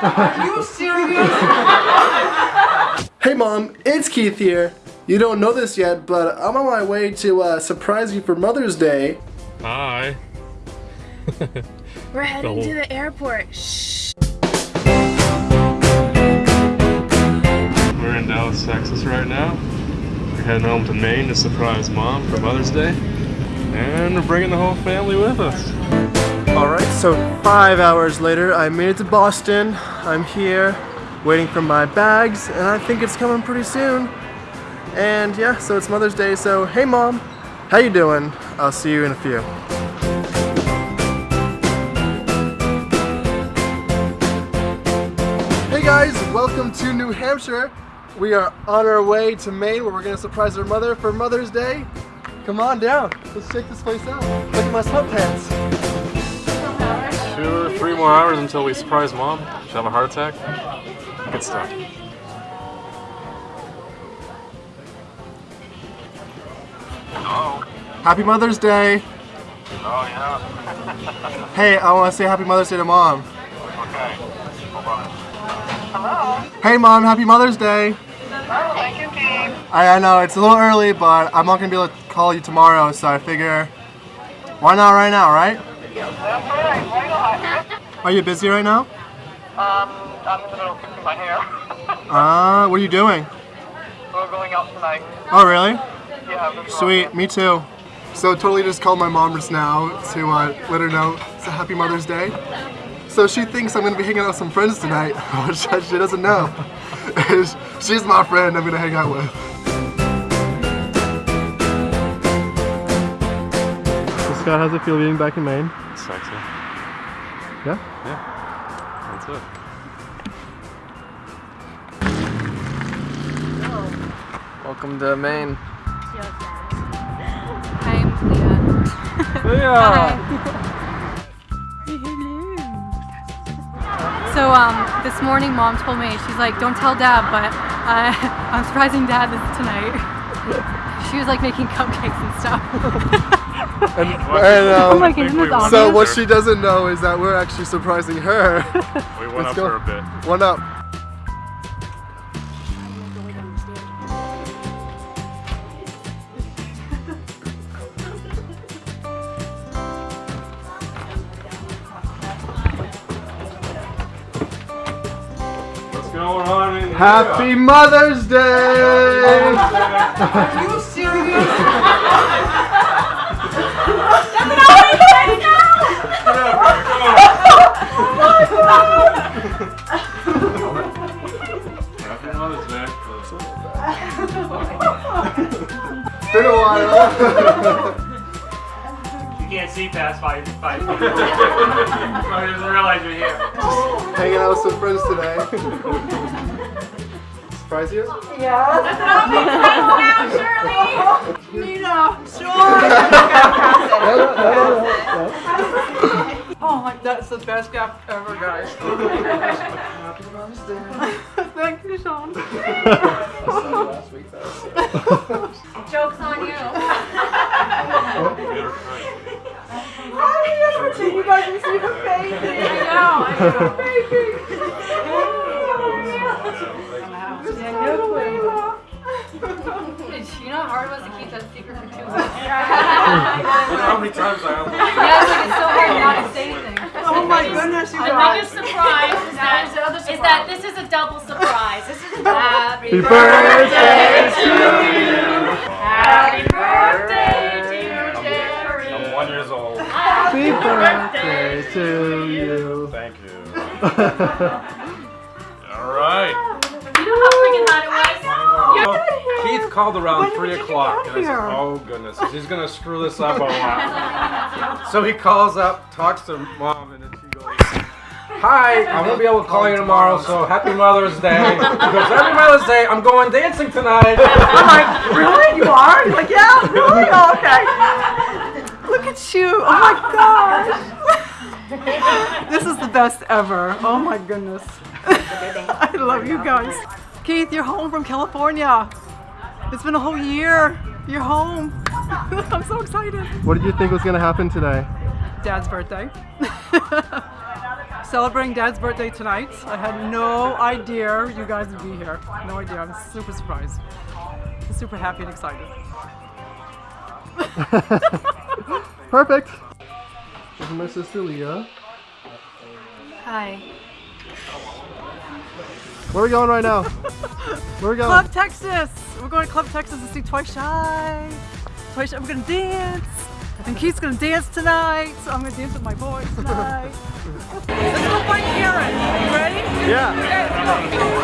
Are you serious? Hey mom, it's Keith here. You don't know this yet, but I'm on my way to uh, surprise you for Mother's Day. Hi. We're heading whole- to the airport. Shh. We're in Dallas, Texas right now. We're heading home to Maine to surprise mom for Mother's Day. And we're bringing the whole family with us. Alright, so five hours later, I made it to Boston. I'm here waiting for my bags, and I think it's coming pretty soon. And yeah, so it's Mother's Day, so hey mom, how you doing? I'll see you in a few. Hey guys, welcome to New Hampshire. We are on our way to Maine where we're gonna surprise our mother for Mother's Day. Come on down, let's check this place out. Look at my sweatpants. Two or three more hours until we surprise mom. She'll have a heart attack. Good stuff. Hello. Happy Mother's Day. Oh yeah. Hey, I want to say Happy Mother's Day to Mom. Okay. Hold on. Hey Mom, Happy Mother's Day. Oh, thank you, Keith. I, I know it's a little early, but I'm not gonna be able to call you tomorrow, so I figure why not right now, right? That's right. Why not? Are you busy right now? Um, I'm in the middle of fixing my hair. Uh, what are you doing? We're going out tonight. Oh, really? Yeah. Sweet, me too. So totally just called my mom just now to uh, let her know it's a Happy Mother's Day. So she thinks I'm gonna be hanging out with some friends tonight, which she doesn't know. She's my friend I'm gonna hang out with. So Scott, how's it feel being back in Maine? Sexy. Yeah? Yeah. That's it. Welcome to Maine. I'm Leah. Yeah. So um, this morning, mom told me she's like, "Don't tell dad, but uh, I'm surprising dad this tonight." she was like making cupcakes and stuff. And, and, um, Oh my goodness, we that's. So obvious. what she doesn't know is that we're actually surprising her. We went Let's up go. for a bit. One up. What's going on in here? Happy Mother's Day! Are you serious? Been a while. You can't see past five five feet. I didn't realize you're here. Hanging out with some friends today. Surprise you? Oh my, that's the best gift ever, guys. Thank you, Sean. Jokes on you. You guys can see her baby. You know how hard it was to keep that secret for two weeks? How many times I Yeah, happy birthday to you. Happy birthday to you, Jerry. I'm one years old. Happy birthday to you. Thank you. All right. You know how freaking hot it was? Keith called around When 3 o'clock, and I said, oh goodness, he's gonna screw this up a lot. so he calls up, talks to mom, and then she goes, Hi, I won't be able to call you tomorrow, so happy Mother's Day. Because every Mother's Day, I'm going dancing tonight. I'm like, really? You are? He's like, yeah, really? Oh, okay. Look at you. Oh my gosh. this is the best ever. Oh my goodness. I love you guys. Keith, you're home from California. It's been a whole year. You're home. I'm so excited. What did you think was gonna happen today? Dad's birthday. celebrating Dad's birthday tonight. I had no idea you guys would be here. No idea. I'm super surprised. I'm super happy and excited. Perfect. This is my sister Leah. Hi. Where are we going right now? Where are we going? Club Texas. We're going to Club Texas to see Twice Shy. Twice Shy. We're gonna dance. And Keith's gonna dance tonight. So I'm gonna dance with my boys tonight. Let's go find Karen. You ready? Yeah.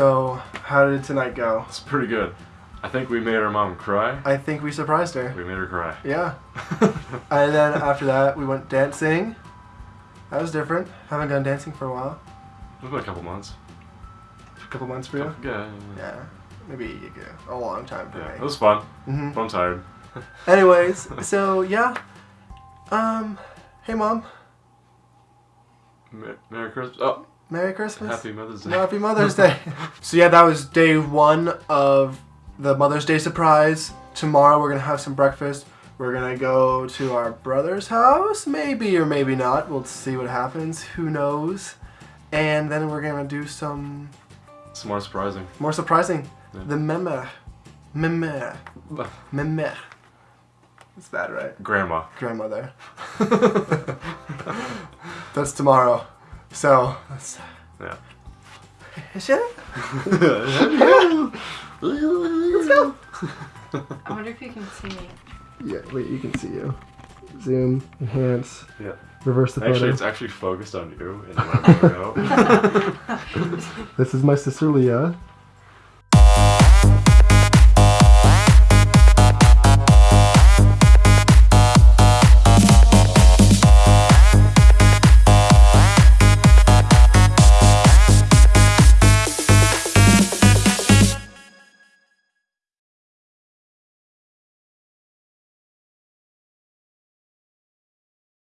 So, how did tonight go? It's pretty good. I think we made our mom cry. I think we surprised her. We made her cry. Yeah. and then after that, we went dancing. That was different. Haven't gone dancing for a while. It's been a couple months. A couple months for you. Yeah, yeah, Yeah. Maybe a long time for yeah. It was fun. hmm But I'm tired. Anyways, so yeah. Um, hey mom, Merry Christmas. Oh, Merry Christmas. Happy Mother's Day. Happy Mother's Day. so yeah, that was day one of the Mother's Day surprise. Tomorrow we're gonna have some breakfast. We're gonna go to our brother's house, maybe or maybe not. We'll see what happens. Who knows? And then we're gonna do some It's more surprising. more surprising. Yeah. The meme, meme, meme. It's bad, right? Grandma. Grandmother. that's tomorrow. So that's. Yeah. Shit. I wonder if you can see me. Yeah, wait, you can see you. Zoom, enhance, Yeah. reverse the Actually, it's actually focused on you. And you want. This is my sister Leah.